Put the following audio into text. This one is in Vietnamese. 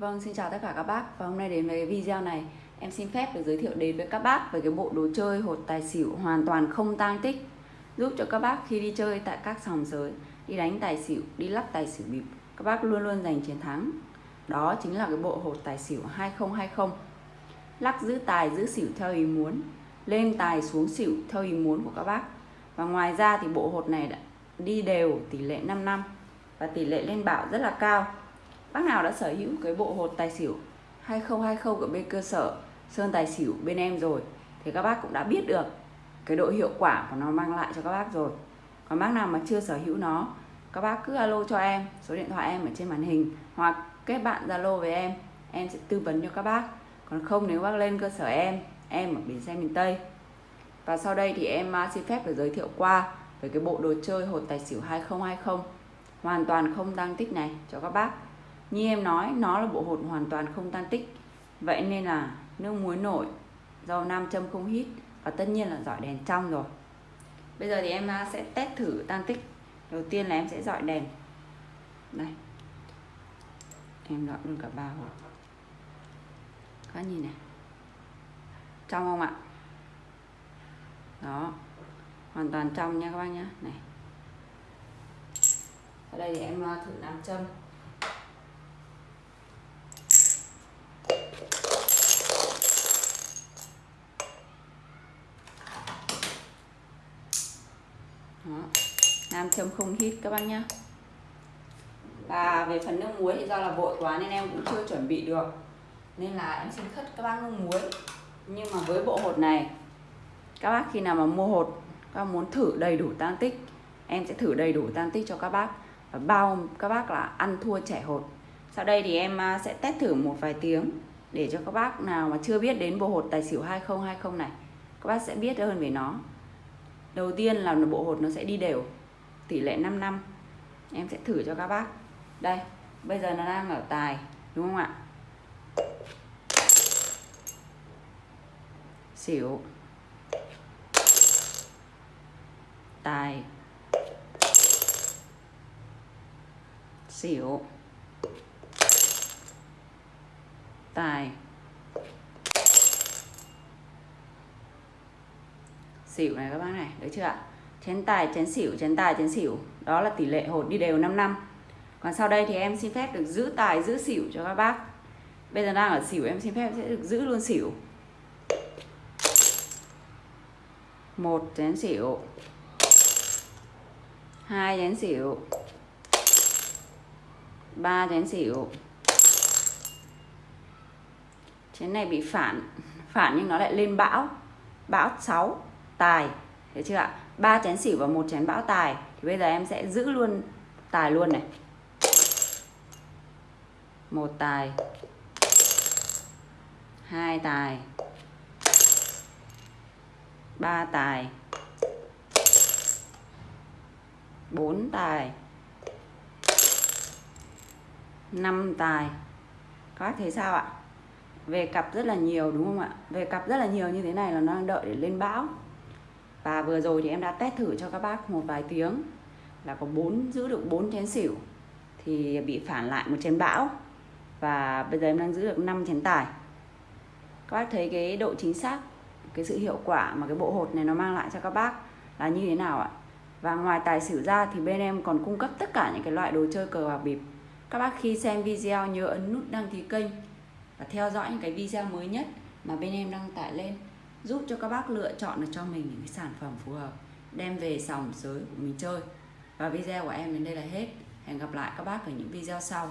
Vâng, xin chào tất cả các bác. Và hôm nay đến với cái video này em xin phép được giới thiệu đến với các bác về cái bộ đồ chơi hột tài xỉu hoàn toàn không tang tích. Giúp cho các bác khi đi chơi tại các sòng sới đi đánh tài xỉu, đi lắc tài xỉu bịp các bác luôn luôn giành chiến thắng. Đó chính là cái bộ hột tài xỉu 2020 lắc giữ tài giữ xỉu theo ý muốn lên tài xuống xỉu theo ý muốn của các bác. Và ngoài ra thì bộ hột này đã đi đều tỷ lệ 5 năm. Và tỷ lệ lên bảo rất là cao. Bác nào đã sở hữu cái bộ hột tài xỉu 2020 của bên cơ sở Sơn Tài Xỉu bên em rồi thì các bác cũng đã biết được cái độ hiệu quả của nó mang lại cho các bác rồi. Còn bác nào mà chưa sở hữu nó, các bác cứ alo cho em, số điện thoại em ở trên màn hình hoặc kết bạn Zalo với em, em sẽ tư vấn cho các bác. Còn không nếu bác lên cơ sở em, em ở bến xe miền Tây. Và sau đây thì em à, xin phép được giới thiệu qua về cái bộ đồ chơi hột tài xỉu 2020 hoàn toàn không tăng tích này cho các bác như em nói, nó là bộ hột hoàn toàn không tan tích. Vậy nên là nước muối nổi dầu nam châm không hít và tất nhiên là dọi đèn trong rồi. Bây giờ thì em à, sẽ test thử tan tích. Đầu tiên là em sẽ dọi đèn. Đây em dọi luôn cả ba hột. Các nhìn này. Trong không ạ? Đó. Hoàn toàn trong nha các bác nhé này. Ở đây thì em à, thử nam châm. Nam châm không hít các bác nhá. Và về phần nước muối thì do là vội quá nên em cũng chưa chuẩn bị được. Nên là em xin khất các bác nước muối. Nhưng mà với bộ hột này, các bác khi nào mà mua hột, các bác muốn thử đầy đủ tăng tích, em sẽ thử đầy đủ tăng tích cho các bác. Và bao các bác là ăn thua trẻ hột. Sau đây thì em à, sẽ test thử một vài tiếng để cho các bác nào mà chưa biết đến bộ hột tài xỉu 2020 này, các bác sẽ biết hơn về nó đầu tiên là bộ hột nó sẽ đi đều, tỷ lệ 5 năm. Em sẽ thử cho các bác. Đây, bây giờ nó đang ở tài, đúng không ạ? Xỉu. Tài. Xỉu. Tài. Xỉu này các bác này, được chưa ạ? Chén tài, chén xỉu, chén tài, chén xỉu. Đó là tỷ lệ hột đi đều 5 năm. Còn sau đây thì em xin phép được giữ tài, giữ xỉu cho các bác. Bây giờ đang ở xỉu, em xin phép sẽ được giữ luôn xỉu. Một chén xỉu. Hai chén xỉu. Ba chén xỉu. Chén này bị phản phản nhưng nó lại lên bão. Bão 6 tài. Thấy chưa ạ? Ba chén xỉu và một chén bão tài. Thì bây giờ em sẽ giữ luôn tài luôn này. Một tài. Hai tài. Ba tài. Bốn tài. Năm tài. Các bác thấy sao ạ? Về cặp rất là nhiều, đúng không ạ? Về cặp rất là nhiều như thế này là nó đang đợi để lên bão và vừa rồi thì em đã test thử cho các bác một vài tiếng là có bốn, giữ được 4 chén xỉu thì bị phản lại một chén bão. Và bây giờ em đang giữ được 5 chén tài. Các bác thấy cái độ chính xác, cái sự hiệu quả mà cái bộ hột này nó mang lại cho các bác là như thế nào ạ? Và ngoài tài xỉu ra thì bên em còn cung cấp tất cả những cái loại đồ chơi cờ bạc bịp. Các bác khi xem video nhớ ấn nút đăng ký kênh và theo dõi những cái video mới nhất mà bên em đăng tải lên giúp cho các bác lựa chọn được cho mình những cái sản phẩm phù hợp, đem về sòng sới của mình chơi. Và video của em đến đây là hết. Hẹn gặp lại các bác ở những video sau.